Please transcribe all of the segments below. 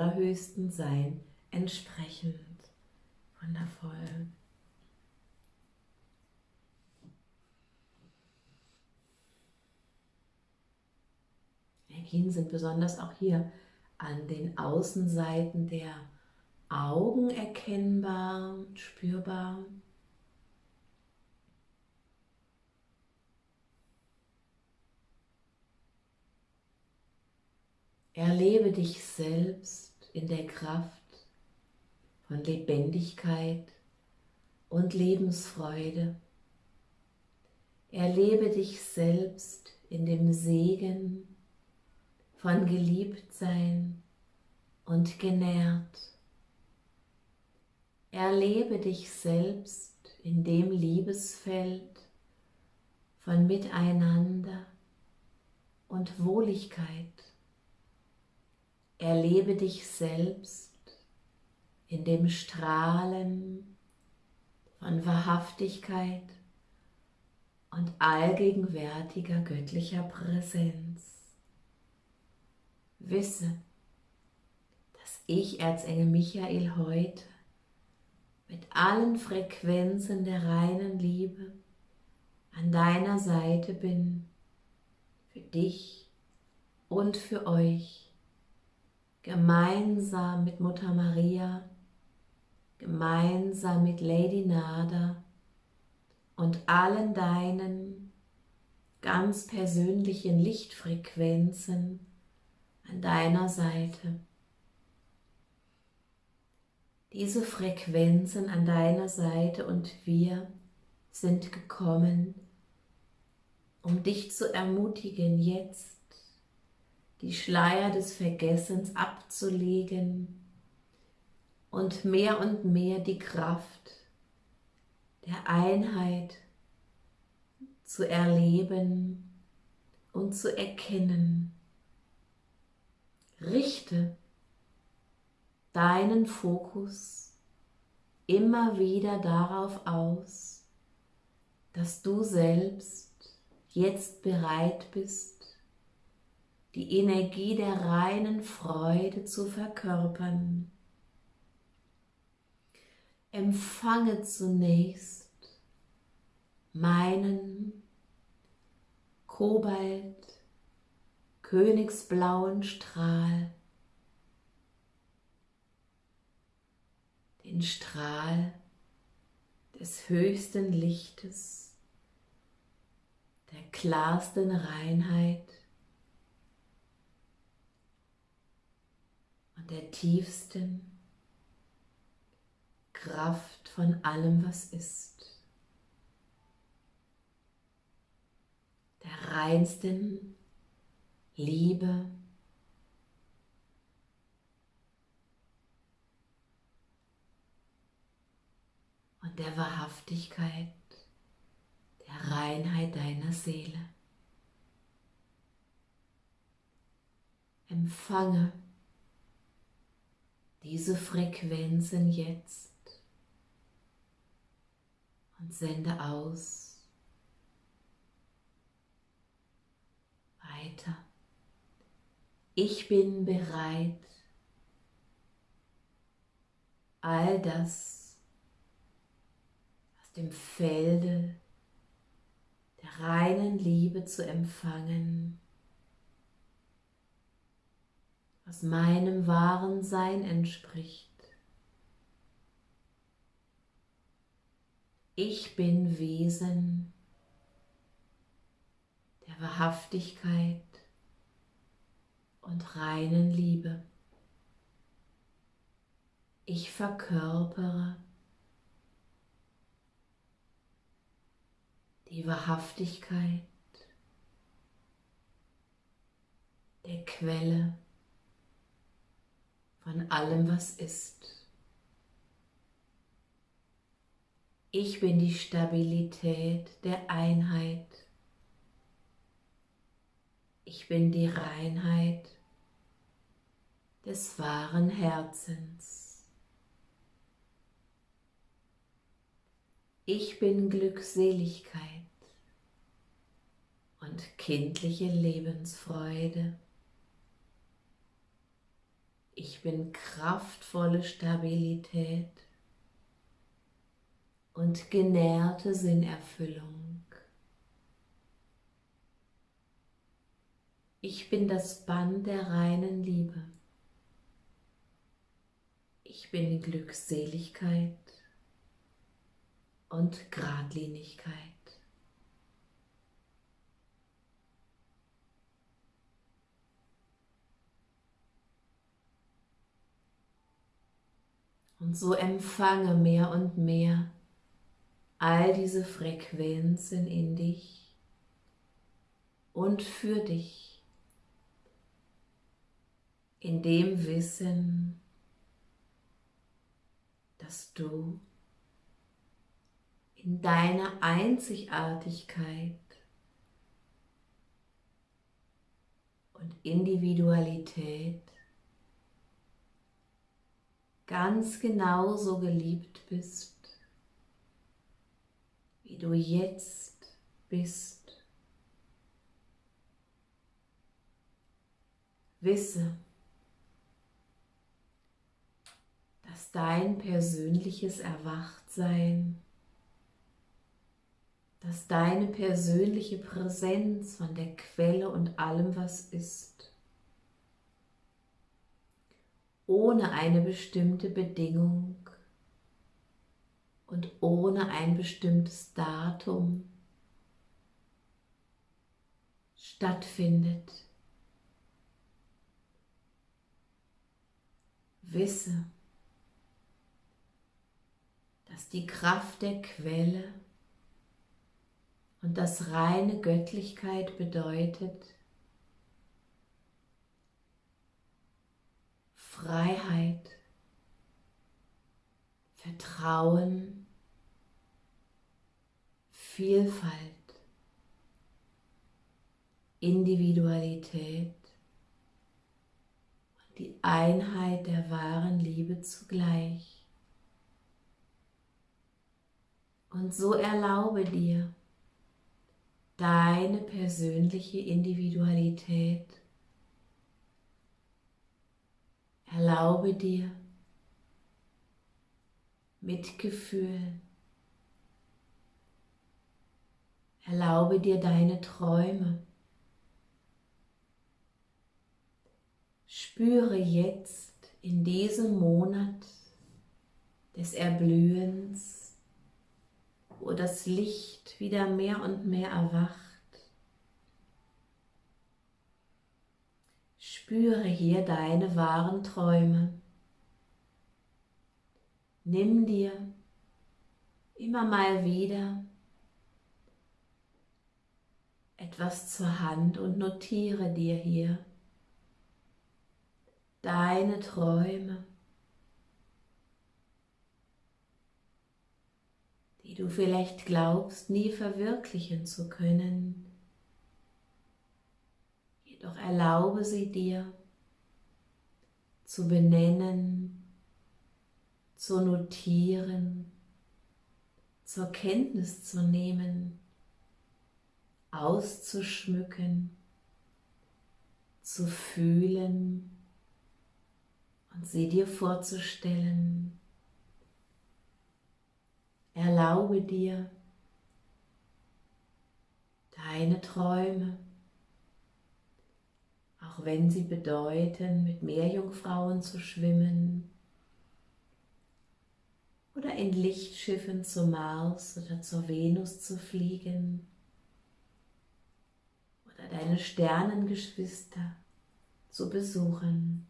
allerhöchsten Sein entsprechend. Wundervoll. Energien sind besonders auch hier an den Außenseiten der Augen erkennbar spürbar. Erlebe dich selbst in der Kraft von Lebendigkeit und Lebensfreude. Erlebe dich selbst in dem Segen von Geliebtsein und genährt. Erlebe dich selbst in dem Liebesfeld von Miteinander und Wohligkeit. Erlebe dich selbst in dem Strahlen von Wahrhaftigkeit und allgegenwärtiger göttlicher Präsenz. Wisse, dass ich, Erzengel Michael, heute mit allen Frequenzen der reinen Liebe an deiner Seite bin, für dich und für euch, gemeinsam mit Mutter Maria, gemeinsam mit Lady Nada und allen deinen ganz persönlichen Lichtfrequenzen an deiner Seite. Diese Frequenzen an deiner Seite und wir sind gekommen, um dich zu ermutigen, jetzt die Schleier des Vergessens abzulegen und mehr und mehr die Kraft der Einheit zu erleben und zu erkennen. Richte deinen Fokus immer wieder darauf aus, dass du selbst jetzt bereit bist, die Energie der reinen Freude zu verkörpern. Empfange zunächst meinen Kobalt königsblauen Strahl, den Strahl des höchsten Lichtes, der klarsten Reinheit und der tiefsten Kraft von allem, was ist. Der reinsten Liebe, und der Wahrhaftigkeit, der Reinheit deiner Seele. Empfange diese Frequenzen jetzt. Und sende aus. Weiter. Ich bin bereit, all das aus dem Felde der reinen Liebe zu empfangen, was meinem wahren Sein entspricht. Ich bin Wesen der Wahrhaftigkeit und reinen Liebe. Ich verkörpere die Wahrhaftigkeit der Quelle von allem, was ist. Ich bin die Stabilität der Einheit. Ich bin die Reinheit des wahren Herzens. Ich bin Glückseligkeit und kindliche Lebensfreude. Ich bin kraftvolle Stabilität und genährte Sinnerfüllung. Ich bin das Band der reinen Liebe. Ich bin Glückseligkeit und Gradlinigkeit. Und so empfange mehr und mehr all diese Frequenzen in dich und für dich in dem Wissen, dass du in deiner Einzigartigkeit und Individualität ganz genauso geliebt bist, wie du jetzt bist. Wisse, dass dein persönliches Erwachtsein, dass deine persönliche Präsenz von der Quelle und allem, was ist, ohne eine bestimmte Bedingung und ohne ein bestimmtes Datum stattfindet. Wisse, dass die Kraft der Quelle und das reine Göttlichkeit bedeutet, Freiheit, Vertrauen, Vielfalt, Individualität und die Einheit der wahren Liebe zugleich. Und so erlaube dir deine persönliche Individualität Erlaube dir Mitgefühl. Erlaube dir deine Träume. Spüre jetzt in diesem Monat des Erblühens, wo das Licht wieder mehr und mehr erwacht, Spüre hier deine wahren Träume. Nimm dir immer mal wieder etwas zur Hand und notiere dir hier deine Träume, die du vielleicht glaubst nie verwirklichen zu können doch erlaube sie dir zu benennen, zu notieren, zur Kenntnis zu nehmen, auszuschmücken, zu fühlen und sie dir vorzustellen. Erlaube dir deine Träume auch wenn sie bedeuten, mit Meerjungfrauen zu schwimmen oder in Lichtschiffen zum Mars oder zur Venus zu fliegen oder deine Sternengeschwister zu besuchen.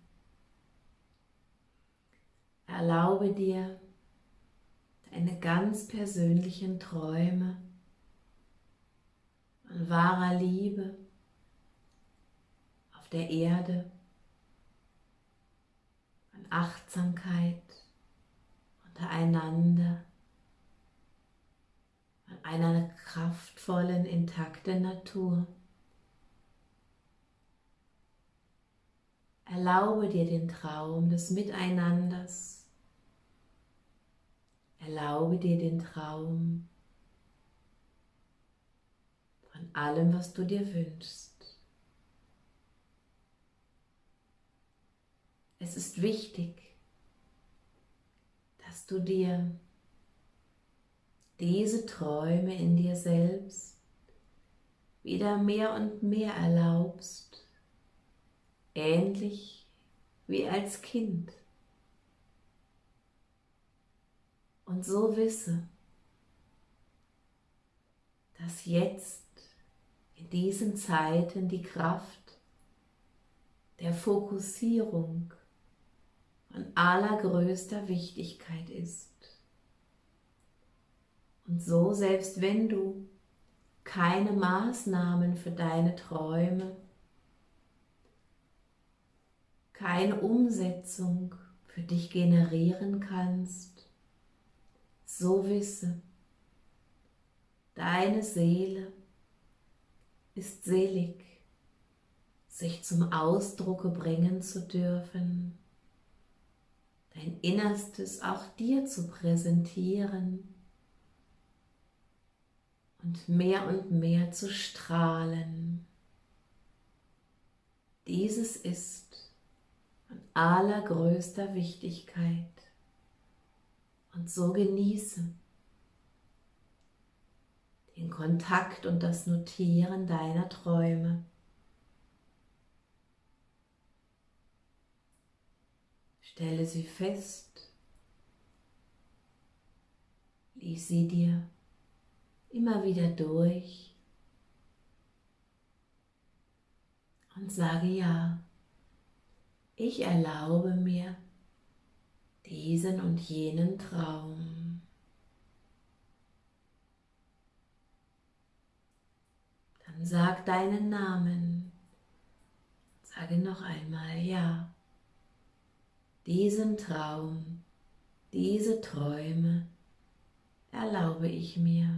Erlaube dir deine ganz persönlichen Träume von wahrer Liebe der Erde, an Achtsamkeit untereinander, an einer kraftvollen, intakten Natur. Erlaube dir den Traum des Miteinanders. Erlaube dir den Traum von allem, was du dir wünschst. Es ist wichtig, dass du dir diese Träume in dir selbst wieder mehr und mehr erlaubst, ähnlich wie als Kind. Und so wisse, dass jetzt in diesen Zeiten die Kraft der Fokussierung von allergrößter Wichtigkeit ist. Und so, selbst wenn du keine Maßnahmen für deine Träume, keine Umsetzung für dich generieren kannst, so wisse, deine Seele ist selig, sich zum Ausdrucke bringen zu dürfen, dein Innerstes auch dir zu präsentieren und mehr und mehr zu strahlen. Dieses ist von allergrößter Wichtigkeit und so genieße den Kontakt und das Notieren deiner Träume. Stelle sie fest, lies sie dir immer wieder durch und sage ja, ich erlaube mir diesen und jenen Traum. Dann sag deinen Namen. Sage noch einmal ja. Diesen Traum, diese Träume erlaube ich mir.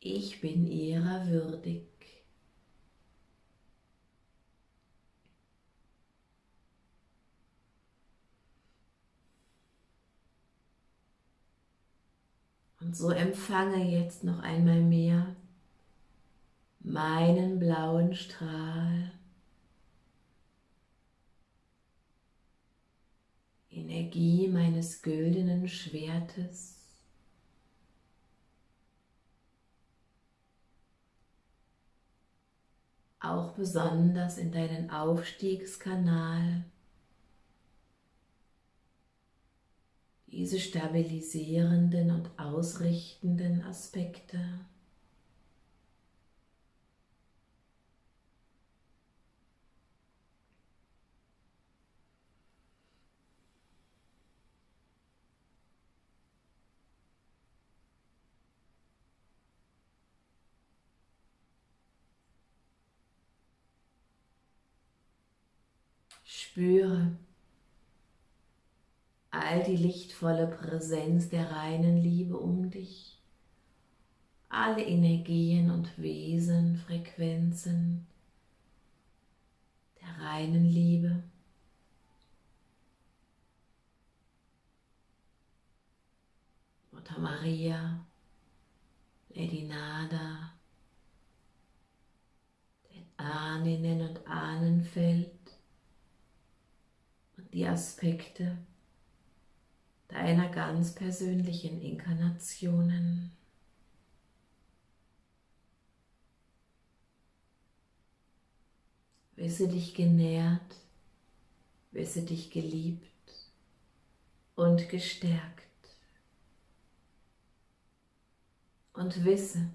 Ich bin ihrer würdig. Und so empfange jetzt noch einmal mehr meinen blauen Strahl. Energie meines güldenen Schwertes. auch besonders in deinen Aufstiegskanal. Diese stabilisierenden und ausrichtenden Aspekte. Spüre all die lichtvolle Präsenz der reinen Liebe um dich, alle Energien und Wesen, Frequenzen der reinen Liebe. Mutter Maria, Lady Nada, den Ahnen und Ahnenfeld, die Aspekte deiner ganz persönlichen Inkarnationen. Wisse dich genährt, wisse dich geliebt und gestärkt. Und wisse,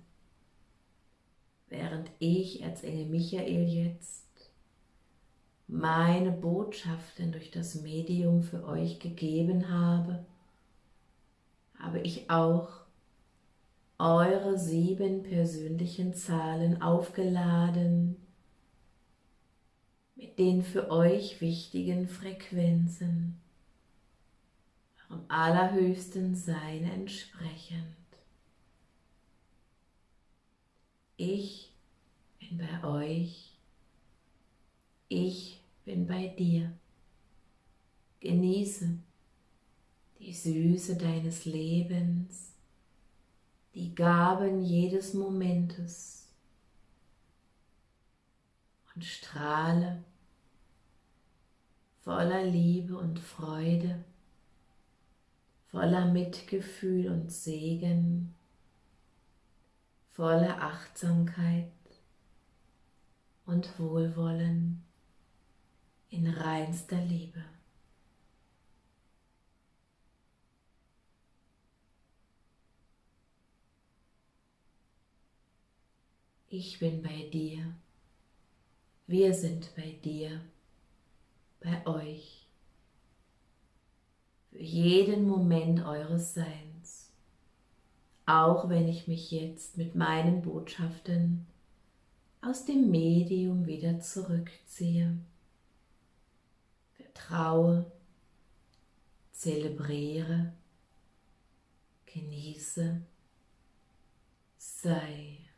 während ich als Engel Michael jetzt meine Botschaften durch das Medium für euch gegeben habe, habe ich auch eure sieben persönlichen Zahlen aufgeladen mit den für euch wichtigen Frequenzen, eurem allerhöchsten Sein entsprechend. Ich bin bei euch, ich bin bei dir. Genieße die Süße deines Lebens, die Gaben jedes Momentes und strahle voller Liebe und Freude, voller Mitgefühl und Segen, voller Achtsamkeit und Wohlwollen in reinster Liebe. Ich bin bei dir. Wir sind bei dir, bei euch, für jeden Moment eures Seins, auch wenn ich mich jetzt mit meinen Botschaften aus dem Medium wieder zurückziehe. Vertraue, zelebriere, genieße, sei.